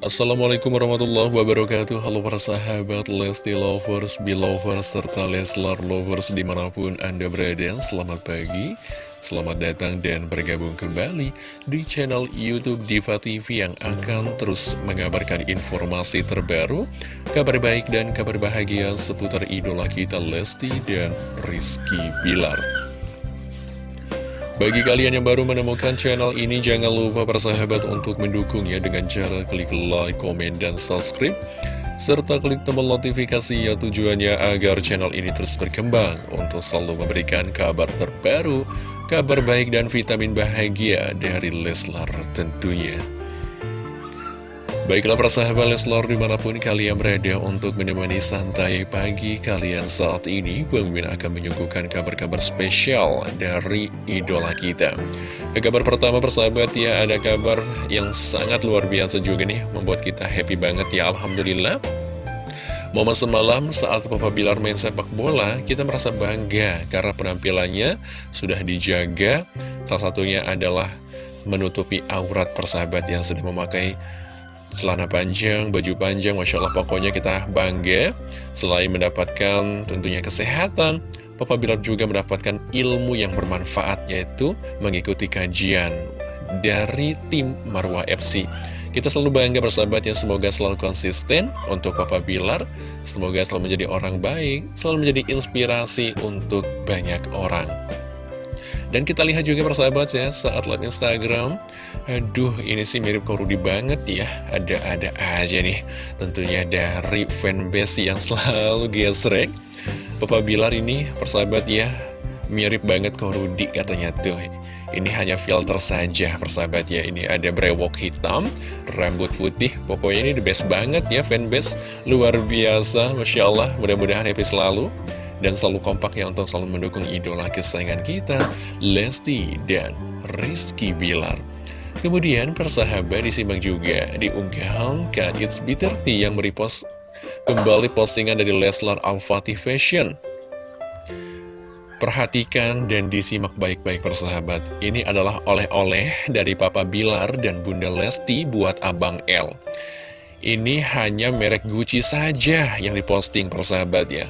Assalamualaikum warahmatullahi wabarakatuh. Halo para sahabat Lesti Lovers, Belovers, serta Leslar Lovers di mana pun Anda berada. Selamat pagi, selamat datang dan bergabung kembali di channel Youtube Diva TV Yang akan terus mengabarkan informasi terbaru Kabar baik dan kabar bahagia seputar idola kita Lesti dan Rizky Bilar bagi kalian yang baru menemukan channel ini, jangan lupa persahabat untuk mendukungnya dengan cara klik like, komen, dan subscribe. Serta klik tombol notifikasi ya tujuannya agar channel ini terus berkembang untuk selalu memberikan kabar terbaru, kabar baik dan vitamin bahagia dari Leslar tentunya. Baiklah persahabat Leslor di mana pun kalian berada untuk menemani santai pagi kalian saat ini Pemimpin akan menyuguhkan kabar-kabar spesial dari idola kita kabar pertama persahabat ya ada kabar yang sangat luar biasa juga nih Membuat kita happy banget ya Alhamdulillah Momen semalam saat Papa Bilar main sepak bola, kita merasa bangga karena penampilannya sudah dijaga. Salah satunya adalah menutupi aurat persahabat yang sudah memakai celana panjang, baju panjang, Masya Allah pokoknya kita bangga. Selain mendapatkan tentunya kesehatan Papa Bilar juga mendapatkan ilmu yang bermanfaat yaitu mengikuti kajian dari tim Marwah FC kita selalu bangga bersahabat ya, semoga selalu konsisten untuk Papa Bilar Semoga selalu menjadi orang baik, selalu menjadi inspirasi untuk banyak orang dan kita lihat juga persahabat ya, saat live Instagram, aduh ini sih mirip Korudi banget ya, ada-ada aja nih. Tentunya dari fanbase yang selalu gesrek. Papa Bilar ini persahabat ya, mirip banget Korudi katanya tuh. Ini hanya filter saja persahabat ya Ini ada brewok hitam Rambut putih Pokoknya ini the best banget ya fanbase Luar biasa Masya Allah Mudah-mudahan happy selalu dan selalu kompak ya untuk selalu mendukung idola kesayangan kita, Lesti dan Rizky Bilar. Kemudian persahabat disimak juga di unggahan Kak It's Bitter Tea yang merepost kembali postingan dari Leslar Al-Fatih Fashion. Perhatikan dan disimak baik-baik persahabat. Ini adalah oleh-oleh dari Papa Bilar dan Bunda Lesti buat Abang L. Ini hanya merek Gucci saja yang diposting persahabat ya.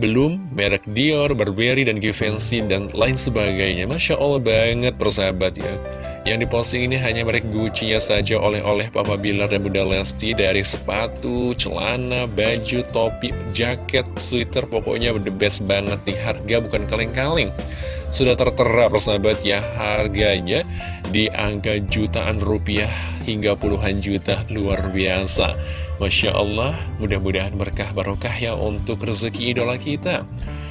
Belum merek Dior, Burberry, dan Givenchy, dan lain sebagainya. Masya Allah banget persahabat ya. Yang diposting ini hanya merek Gucci nya saja oleh-oleh Papa Bilar dan Bunda Lesti dari sepatu, celana, baju, topi, jaket, sweater, pokoknya the best banget nih. Harga bukan kaleng-kaleng. Sudah tertera persahabat ya, harganya di angka jutaan rupiah hingga puluhan juta luar biasa. Masya Allah, mudah-mudahan berkah barokah ya untuk rezeki idola kita.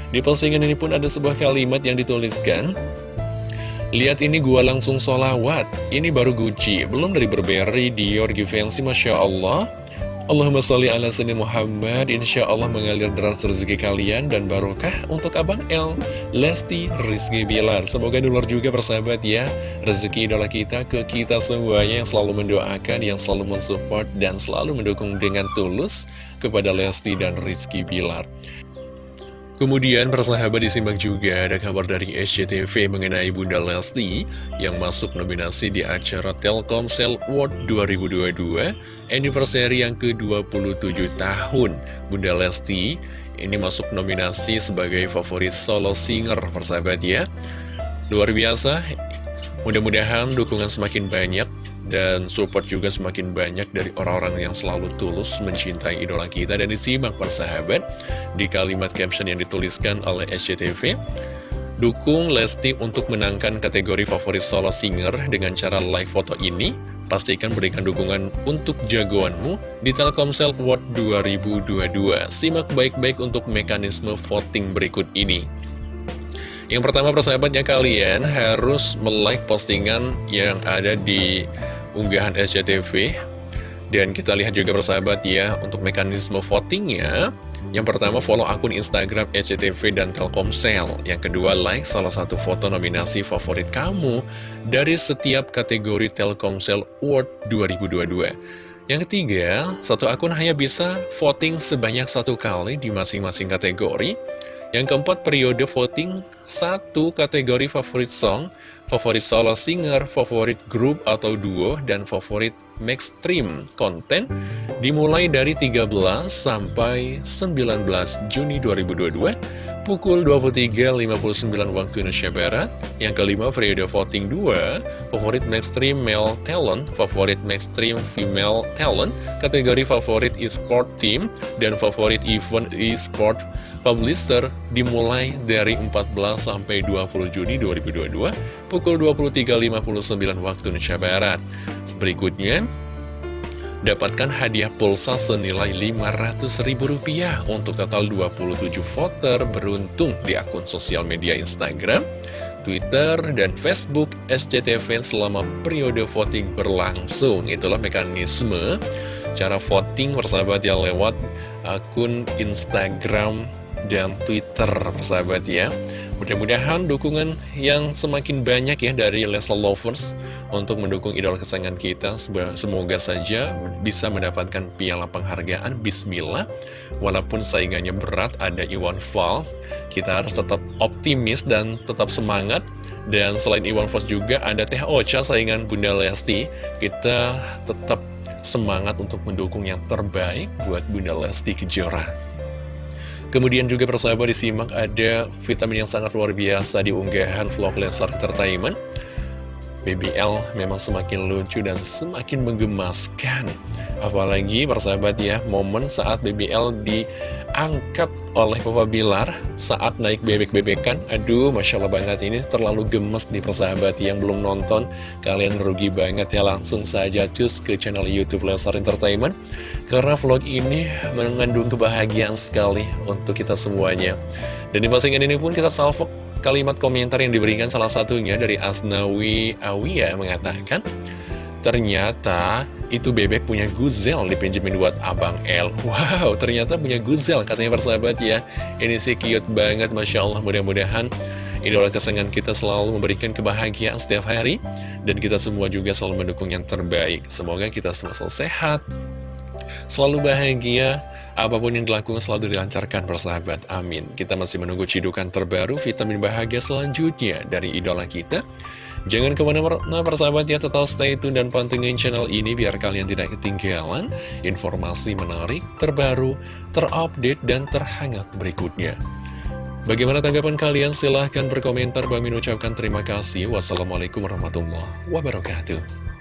Di postingan ini pun ada sebuah kalimat yang dituliskan, Lihat ini gua langsung solawat, ini baru Gucci, belum dari Burberry, Dior, Givenchy, Masya Allah. Allahumma sholli ala sayyidina Muhammad. Insya Allah mengalir deras rezeki kalian Dan barokah untuk Abang L Lesti Rizky Bilar. Semoga dulur juga persahabat ya. Rezeki idola kita ke kita semuanya Yang selalu mendoakan, yang selalu mensupport Dan selalu mendukung dengan tulus Kepada Lesti dan Rizky Bilar Kemudian persahabat disimak juga ada kabar dari SCTV mengenai Bunda Lesti yang masuk nominasi di acara Telkomsel World 2022 anniversary yang ke-27 tahun. Bunda Lesti ini masuk nominasi sebagai favorit solo singer persahabat ya. Luar biasa, mudah-mudahan dukungan semakin banyak dan support juga semakin banyak dari orang-orang yang selalu tulus mencintai idola kita dan disimak persahabat di kalimat caption yang dituliskan oleh SCTV Dukung Lesti untuk menangkan kategori favorit solo singer dengan cara live foto ini. Pastikan berikan dukungan untuk jagoanmu di Telkomsel World 2022. Simak baik-baik untuk mekanisme voting berikut ini. Yang pertama persahabatnya kalian harus like postingan yang ada di unggahan SCTV dan kita lihat juga persahabat ya untuk mekanisme votingnya. Yang pertama follow akun Instagram SCTV dan Telkomsel. Yang kedua like salah satu foto nominasi favorit kamu dari setiap kategori Telkomsel Award 2022 yang ketiga, satu akun hanya bisa voting sebanyak satu kali di masing-masing kategori yang keempat, periode voting satu kategori favorit song, favorit solo singer, favorit grup atau duo, dan favorit Maxstream konten dimulai dari 13 sampai 19 Juni 2022 pukul 23.59 waktu Indonesia Barat. Yang kelima, periode voting 2, favorit Maxstream Male Talent, favorit Maxstream Female Talent, kategori favorit e-sport team, dan favorit event e-sport publisher dimulai dari 14 sampai 20 Juni 2022 pukul 23.59 waktu Indonesia Barat. Berikutnya, Dapatkan hadiah pulsa senilai Rp500.000 untuk total 27 voter beruntung di akun sosial media Instagram, Twitter, dan Facebook SCTV selama periode voting berlangsung. Itulah mekanisme cara voting persahabat yang lewat akun Instagram dan Twitter persahabat ya. Mudah-mudahan dukungan yang semakin banyak ya dari Leslie Lovers untuk mendukung idola kesayangan kita. Semoga saja bisa mendapatkan piala penghargaan. Bismillah. Walaupun saingannya berat, ada Iwan Fals. Kita harus tetap optimis dan tetap semangat. Dan selain Iwan Fals juga ada Teh Ocha saingan Bunda Lesti. Kita tetap semangat untuk mendukung yang terbaik buat Bunda Lesti Kejora. Kemudian juga persahabat disimak ada vitamin yang sangat luar biasa di unggahan vlog Leslar Entertainment. BBL memang semakin lucu dan semakin menggemaskan. Apalagi persahabat ya, momen saat BBL diangkat oleh Papa Bilar saat naik bebek-bebekan. Aduh, Masya Allah banget ini terlalu gemes di persahabat yang belum nonton. Kalian rugi banget ya, langsung saja cus ke channel Youtube Leslar Entertainment. Karena vlog ini mengandung kebahagiaan sekali untuk kita semuanya. Dan di postingan ini pun kita salvo kalimat komentar yang diberikan salah satunya dari Asnawi Awia mengatakan, Ternyata itu bebek punya guzel dipinjemin buat Abang L Wow, ternyata punya guzel katanya persahabat ya. Ini sih cute banget, Masya Allah. Mudah-mudahan idola kesayangan kita selalu memberikan kebahagiaan setiap hari Dan kita semua juga selalu mendukung yang terbaik. Semoga kita semua selalu sehat Selalu bahagia Apa pun yang dilakukan selalu dilancarkan persahabat, amin Kita masih menunggu cidukan terbaru vitamin bahagia selanjutnya dari idola kita Jangan ke mana-mana persahabat ya, tetap stay tune dan pantengin channel ini biar kalian tidak ketinggalan informasi menarik, terbaru, terupdate, dan terhangat berikutnya. Bagaimana tanggapan kalian? Silahkan berkomentar. Bang ucapkan terima kasih. Wassalamualaikum warahmatullahi wabarakatuh.